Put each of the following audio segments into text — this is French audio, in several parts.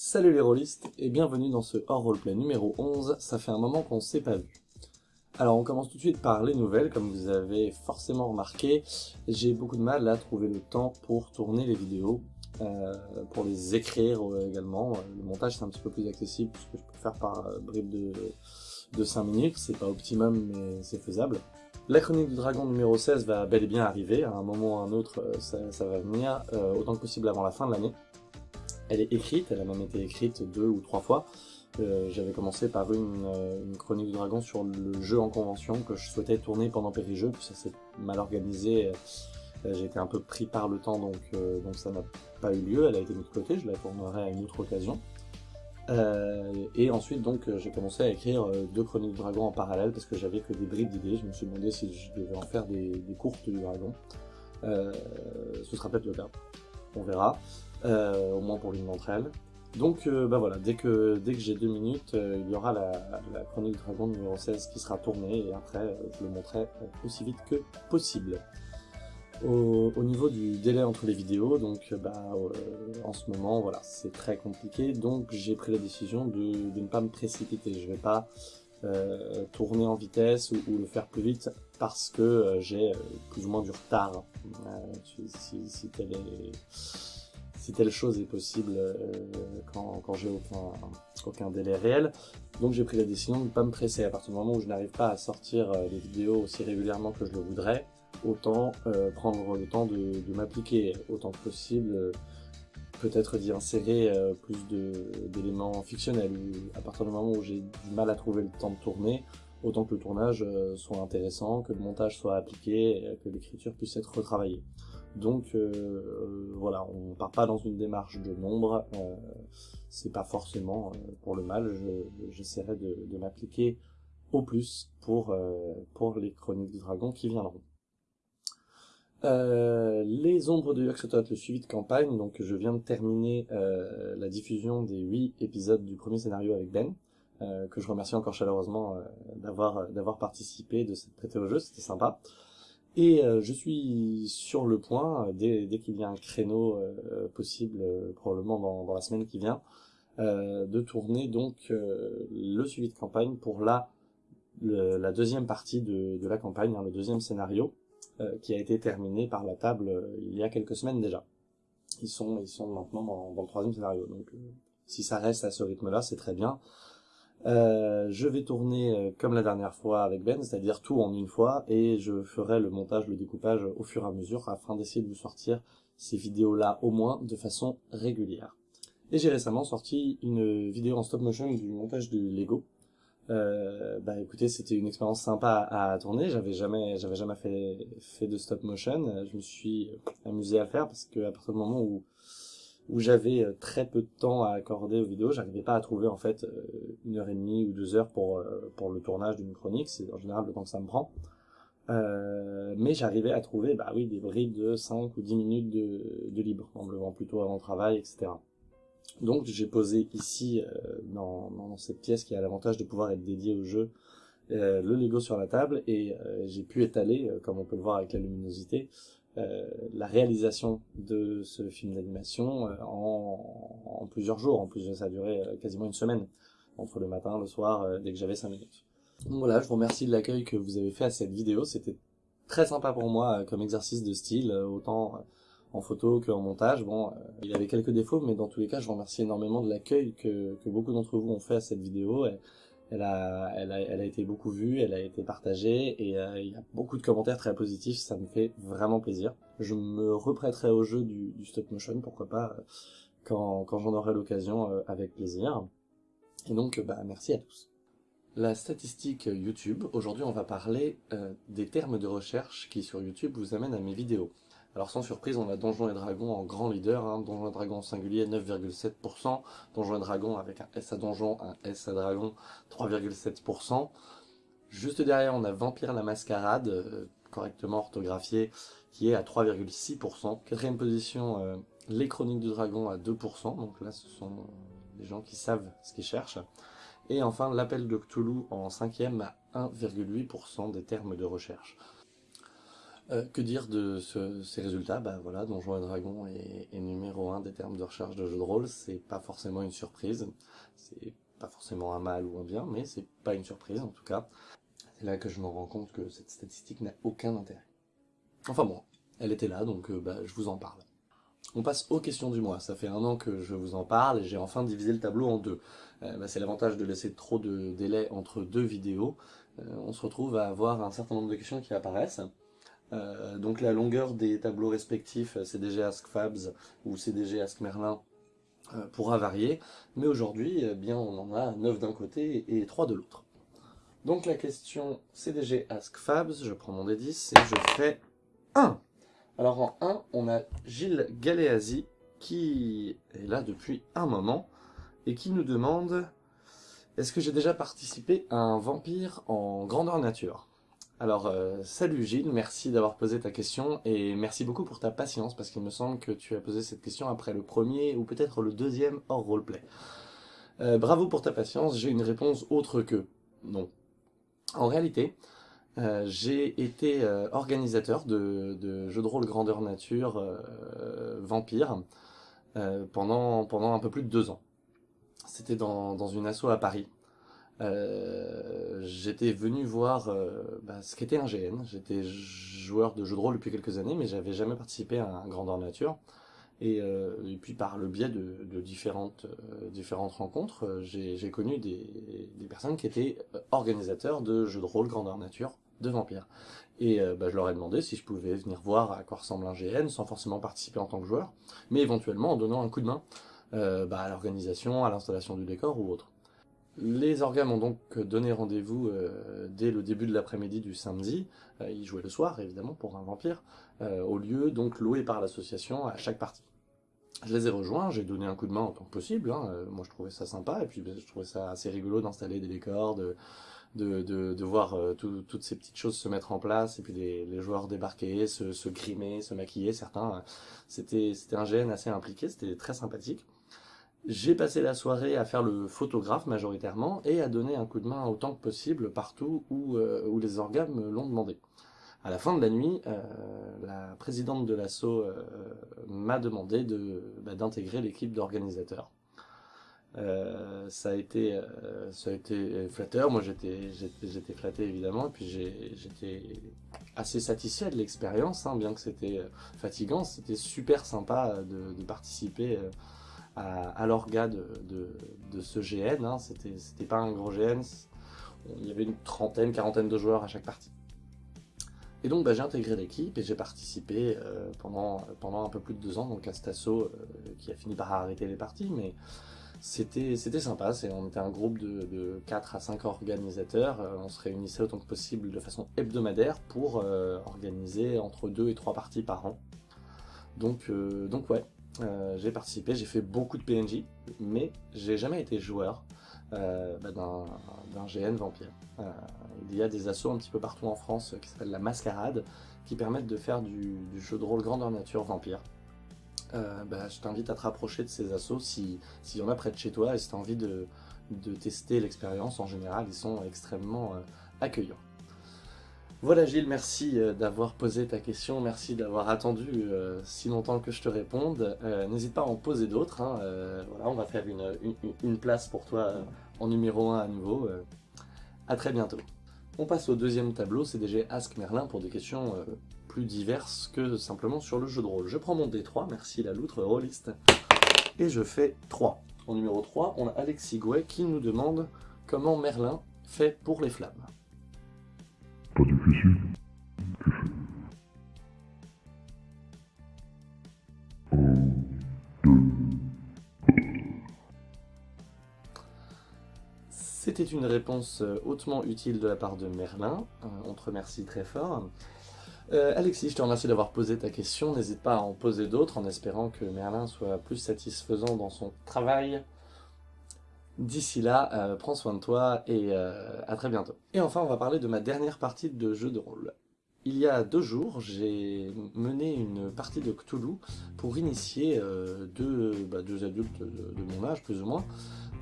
Salut les rôlistes et bienvenue dans ce hors roleplay numéro 11, ça fait un moment qu'on s'est pas vu. Alors on commence tout de suite par les nouvelles, comme vous avez forcément remarqué, j'ai beaucoup de mal à trouver le temps pour tourner les vidéos, euh, pour les écrire également, le montage c'est un petit peu plus accessible puisque je peux faire par euh, bribes de, de 5 minutes, c'est pas optimum mais c'est faisable. La chronique du dragon numéro 16 va bel et bien arriver, à un moment ou à un autre euh, ça, va venir, euh, autant que possible avant la fin de l'année. Elle est écrite, elle a même été écrite deux ou trois fois. Euh, J'avais commencé par une, euh, une, chronique du dragon sur le jeu en convention que je souhaitais tourner pendant Périjeu, puis ça s'est mal organisé. Euh, J'ai été un peu pris par le temps, donc, ça n'a pas eu lieu. Elle a été mise de côté, je la tournerai à une autre occasion. Et ensuite, donc, j'ai commencé à écrire deux chroniques du dragon en parallèle parce que j'avais que des bribes d'idées. Je me suis demandé si je devais en faire des, des courtes du dragon. ce sera peut-être le cas. On verra euh, au moins pour l'une d'entre elles. Donc euh, bah voilà, dès que, dès que j'ai deux minutes, euh, il y aura la, chronique dragon numéro 16 qui sera tournée et après je le montrerai aussi vite que possible. Au, au, niveau du délai entre les vidéos, donc bah, en ce moment voilà c'est très compliqué, donc j'ai pris la décision de, de, ne pas me précipiter. Je vais pas tourner en vitesse ou, le faire plus vite parce que j'ai plus ou moins du retard. tel est si telle chose est possible euh, quand, j'ai aucun, délai réel. Donc j'ai pris la décision de ne pas me presser. À partir du moment où je n'arrive pas à sortir euh, les vidéos aussi régulièrement que je le voudrais, autant euh, prendre le temps de, m'appliquer autant que possible, euh, peut-être d'y insérer euh, plus d'éléments fictionnels. À partir du moment où j'ai du mal à trouver le temps de tourner, autant que le tournage soit intéressant, que le montage soit appliqué, que l'écriture puisse être retravaillée. Donc euh, voilà, on part pas dans une démarche de nombre, euh, c'est pas forcément euh, pour le mal, j'essaierai je, de, m'appliquer au plus pour, euh, pour les chroniques du dragon qui viendront. Euh, les ombres de Yoxotot, le suivi de campagne, donc je viens de terminer la diffusion des 8 épisodes du premier scénario avec Ben, que je remercie encore chaleureusement d'avoir d'avoir participé, de s'être prêté au jeu, c'était sympa. Et euh, je suis sur le point, euh, dès, dès qu'il y a un créneau euh, possible, euh, probablement dans, dans, la semaine qui vient, euh, de tourner donc le suivi de campagne pour la, le, la deuxième partie de, de la campagne, hein, le deuxième scénario, qui a été terminé par la table il y a quelques semaines déjà. Ils sont, ils sont maintenant dans, dans le troisième scénario, donc si ça reste à ce rythme-là, c'est très bien. Euh, je vais tourner euh, comme la dernière fois avec Ben, c'est-à-dire tout en une fois, et je ferai le montage, le découpage au fur et à mesure afin d'essayer de vous sortir ces vidéos-là au moins de façon régulière. Et j'ai récemment sorti une vidéo en stop motion du montage du Lego. Euh, bah écoutez, c'était une expérience sympa à, à tourner. J'avais jamais, j'avais jamais fait fait de stop motion. Je me suis amusé à le faire parce que à partir du moment où où j'avais euh, très peu de temps à accorder aux vidéos, j'arrivais pas à trouver en fait euh, une heure et demie ou deux heures pour euh, pour le tournage d'une chronique, c'est en général le temps que ça me prend. Euh, mais j'arrivais à trouver bah oui des bribes de 5 ou 10 minutes de, de libre en me levant plutôt avant le travail etc donc j'ai posé ici dans, dans, cette pièce qui a l'avantage de pouvoir être dédiée au jeu euh, le Lego sur la table. Et j'ai pu étaler comme on peut le voir avec la luminosité euh, la réalisation de ce film d'animation euh, en, plusieurs jours. En plus, ça a duré euh, quasiment une semaine, entre le matin, le soir, dès que j'avais 5 minutes. Donc voilà, je vous remercie de l'accueil que vous avez fait à cette vidéo. C'était très sympa pour moi comme exercice de style, autant en photo qu'en montage. Bon, il avait quelques défauts, mais dans tous les cas, je vous remercie énormément de l'accueil que, beaucoup d'entre vous ont fait à cette vidéo. Elle a, été beaucoup vue, elle a été partagée et euh, il y a beaucoup de commentaires très positifs, ça me fait vraiment plaisir. Je me reprêterai au jeu du, stop motion, pourquoi pas, euh, quand, j'en aurai l'occasion, euh, avec plaisir. Et donc, bah, merci à tous. La statistique YouTube, aujourd'hui on va parler des termes de recherche qui sur YouTube vous amènent à mes vidéos. Alors sans surprise, on a Donjons et Dragons en grand leader, hein, Donjons et Dragons singulier 9,7%, Donjons et Dragons avec un S à Donjon, un S à Dragon 3,7%. Juste derrière, on a Vampire la Mascarade, euh, correctement orthographié, qui est à 3,6%. Quatrième position, euh, Les Chroniques du Dragon à 2%, donc là ce sont des gens qui savent ce qu'ils cherchent. Et enfin, L'Appel de Cthulhu en cinquième à 1,8% des termes de recherche. Euh, que dire de ces résultats? Bah voilà, Donjons et Dragons est, numéro un des termes de recherche de jeux de rôle, c'est pas forcément une surprise, c'est pas forcément un mal ou un bien, mais c'est pas une surprise en tout cas. C'est là que je me rends compte que cette statistique n'a aucun intérêt. Enfin bon, elle était là, donc euh, bah, je vous en parle. On passe aux questions du mois. Ça fait un an que je vous en parle et j'ai enfin divisé le tableau en deux. Euh, bah, c'est l'avantage de laisser trop de délai entre deux vidéos. on se retrouve à avoir un certain nombre de questions qui apparaissent. Euh, donc la longueur des tableaux respectifs euh, CDG Ask Fabs ou CDG Ask Merlin euh, pourra varier, mais aujourd'hui, eh bien, on en a 9 d'un côté et 3 de l'autre. Donc la question CDG Ask Fabs, je prends mon D10 et je fais 1. Alors en 1, on a Gilles Galéasi qui est là depuis un moment et qui nous demande est-ce que j'ai déjà participé à un vampire en grandeur nature? Alors, euh, salut Gilles, merci d'avoir posé ta question et merci beaucoup pour ta patience parce qu'il me semble que tu as posé cette question après le premier ou peut-être le deuxième hors roleplay. Euh, bravo pour ta patience, j'ai une réponse autre que non. En réalité, euh, j'ai été organisateur de, jeux de rôle grandeur nature vampire pendant, un peu plus de deux ans. C'était dans, dans une asso à Paris. Euh, j'étais venu voir euh, bah, ce qu'était un GN. J'étais joueur de jeux de rôle depuis quelques années, mais j'avais jamais participé à un grandeur nature. Et, euh, puis par le biais de, différentes, rencontres, j'ai connu des, des, personnes qui étaient organisateurs de jeux de rôle grandeur nature de vampires. Et bah, je leur ai demandé si je pouvais venir voir à quoi ressemble un GN sans forcément participer en tant que joueur, mais éventuellement en donnant un coup de main bah, à l'organisation, à l'installation du décor ou autre. Les organes ont donc donné rendez-vous euh, dès le début de l'après-midi du samedi, euh, ils jouaient le soir évidemment pour un vampire, euh, au lieu donc loué par l'association à chaque partie. Je les ai rejoints, j'ai donné un coup de main en tant que possible, hein, moi je trouvais ça sympa, et puis je trouvais ça assez rigolo d'installer des décors, de, de, voir toutes ces petites choses se mettre en place, et puis les, joueurs débarquer, se, se grimer, se maquiller, certains, c'était un GN assez impliqué, c'était très sympathique. J'ai passé la soirée à faire le photographe majoritairement et à donner un coup de main autant que possible partout où, euh, où les organes me l'ont demandé. À la fin de la nuit, euh, la présidente de l'assaut euh, m'a demandé bah, d'intégrer l'équipe d'organisateurs. ça a été ça a été flatteur moi j'étais j'étais flatté évidemment et puis j'étais assez satisfait de l'expérience hein, bien que c'était fatigant c'était super sympa de, de participer à, l'orga de, ce GN. Hein. C'était pas un gros GN, il y avait une trentaine, quarantaine de joueurs à chaque partie. Et donc bah, j'ai intégré l'équipe et j'ai participé euh, pendant, un peu plus de deux ans donc à cet assaut euh, qui a fini par arrêter les parties, mais c'était sympa, on était un groupe de, 4 à 5 organisateurs, euh, on se réunissait autant que possible de façon hebdomadaire pour organiser entre 2 et 3 parties par an. Donc ouais, euh, j'ai participé, j'ai fait beaucoup de PNJ, mais j'ai jamais été joueur euh, bah, d'un GN vampire. Euh, il y a des assos un petit peu partout en France qui s'appellent la Mascarade, qui permettent de faire du, jeu de rôle grandeur nature vampire. Bah, je t'invite à te rapprocher de ces assos s'il y en a près de chez toi et si tu as envie de, de tester l'expérience en général, ils sont extrêmement accueillants. Voilà Gilles, merci euh, d'avoir posé ta question, merci d'avoir attendu euh, si longtemps que je te réponde. Euh, n'hésite pas à en poser d'autres, hein, voilà, on va faire une, place pour toi en numéro 1 à nouveau. à très bientôt. On passe au deuxième tableau, c'est CDG Ask Merlin pour des questions plus diverses que simplement sur le jeu de rôle. Je prends mon D3, merci la loutre rôliste, et je fais 3. En numéro 3, on a Alexis Gouet qui nous demande comment Merlin fait pour les flammes C'était une réponse euh, hautement utile de la part de Merlin, euh, on te remercie très fort. Euh, Alexis, je te remercie d'avoir posé ta question, n'hésite pas à en poser d'autres en espérant que Merlin soit plus satisfaisant dans son travail. D'ici là, prends soin de toi et à très bientôt. Et enfin, on va parler de ma dernière partie de jeu de rôle. Il y a deux jours, j'ai mené une partie de Cthulhu pour initier bah, deux, adultes de, mon âge, plus ou moins,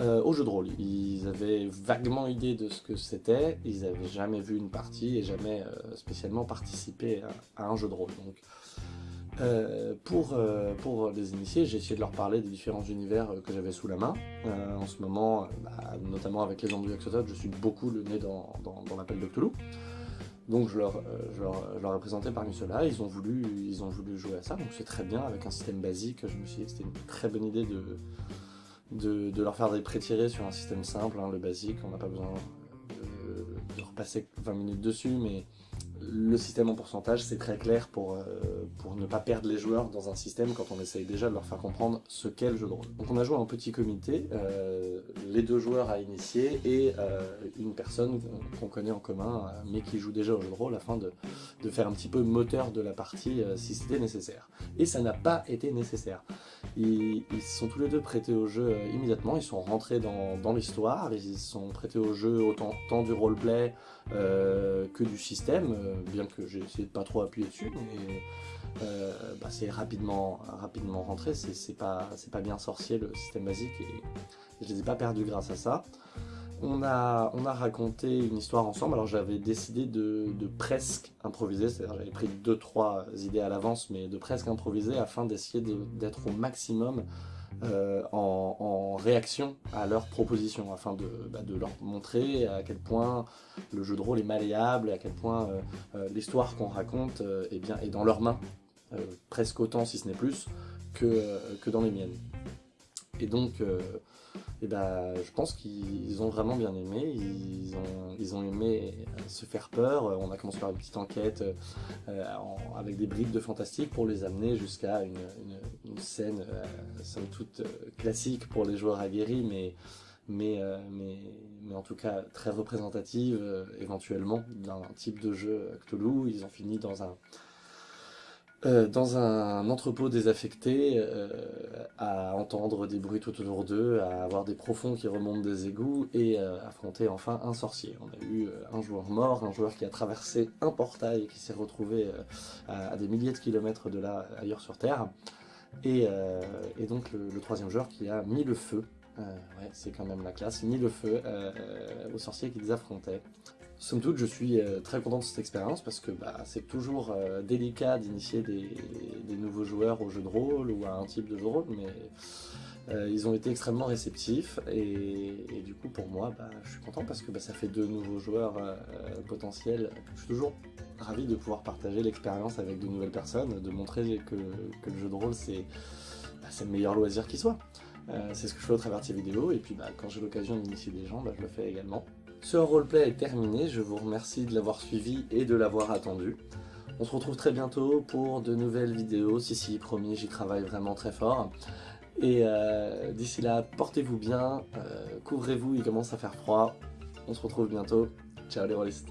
euh, au jeu de rôle. Ils avaient vaguement idée de ce que c'était, ils n'avaient jamais vu une partie et jamais euh, spécialement participé à, un jeu de rôle. Euh, pour, les initier, j'ai essayé de leur parler des différents univers que j'avais sous la main. en ce moment, bah, notamment avec les du je suis beaucoup le nez dans, l'appel de. Donc je leur, je, leur, ai présenté parmi ceux-là, ils, ont voulu, ils ont voulu jouer à ça, donc c'est très bien, avec un système basique, je me suis dit que c'était une très bonne idée de, de, leur faire des pré-tirés sur un système simple, hein, le basique, on n'a pas besoin de, de, repasser 20 minutes dessus, mais le système en pourcentage, c'est très clair pour, euh, pour ne pas perdre les joueurs dans un système quand on essaye déjà de leur faire comprendre ce qu'est le jeu de rôle. Donc on a joué en petit comité, euh, les deux joueurs à initier et euh, une personne qu'on connaît en commun, mais qui joue déjà au jeu de rôle afin de, de faire un petit peu moteur de la partie si c'était nécessaire. Et ça n'a pas été nécessaire. Ils, ils sont tous les deux prêtés au jeu immédiatement, ils sont rentrés dans, dans l'histoire, ils sont prêtés au jeu autant tant du roleplay que du système, bien que j'ai essayé de pas trop appuyer dessus, mais euh, bah, c'est rapidement, rapidement rentré, c'est pas, pas bien sorcier le système basique, et je les ai pas perdus grâce à ça. On a, on a raconté une histoire ensemble, alors j'avais décidé de, presque improviser, c'est-à-dire j'avais pris 2-3 idées à l'avance, mais de presque improviser afin d'essayer d'être au maximum euh, en, réaction à leurs propositions, afin bah, de, leur montrer à quel point le jeu de rôle est malléable, et à quel point euh, euh, l'histoire qu'on raconte est, bien, est dans leurs mains, presque autant si ce n'est plus, que, que dans les miennes. Et donc, et ben, je pense qu'ils ont vraiment bien aimé, ils ont, ils ont aimé euh, se faire peur, on a commencé par une petite enquête euh, avec des briques de fantastique pour les amener jusqu'à une, scène euh, somme toute classique pour les joueurs aguerris, mais, mais, mais, mais en tout cas très représentative éventuellement d'un type de jeu Cthulhu, ils ont fini dans un euh, dans un entrepôt désaffecté, euh, à entendre des bruits tout autour d'eux, à avoir des profonds qui remontent des égouts et euh, affronter enfin un sorcier. On a eu un joueur mort, un joueur qui a traversé un portail et qui s'est retrouvé à, des milliers de kilomètres de là, ailleurs sur Terre. Et, donc le, troisième joueur qui a mis le feu, ouais, c'est quand même la classe, mis le feu aux sorciers qu'ils affrontaient. Somme toute, je suis euh, très content de cette expérience parce que bah, c'est toujours euh, délicat d'initier des, nouveaux joueurs au jeu de rôle ou à un type de jeu de rôle, mais euh, ils ont été extrêmement réceptifs et, du coup pour moi, bah, je suis content parce que bah, ça fait deux nouveaux joueurs potentiels. Je suis toujours ravi de pouvoir partager l'expérience avec de nouvelles personnes, de montrer que, le jeu de rôle c'est le meilleur loisir qui soit. c'est ce que je fais au travers de ces vidéos et puis quand j'ai l'occasion d'initier des gens, je le fais également. Ce roleplay est terminé, je vous remercie de l'avoir suivi et de l'avoir attendu. On se retrouve très bientôt pour de nouvelles vidéos, si si, promis, j'y travaille vraiment très fort. Et euh, d'ici là, portez-vous bien, euh, couvrez-vous, il commence à faire froid. On se retrouve bientôt. Ciao les rôlistes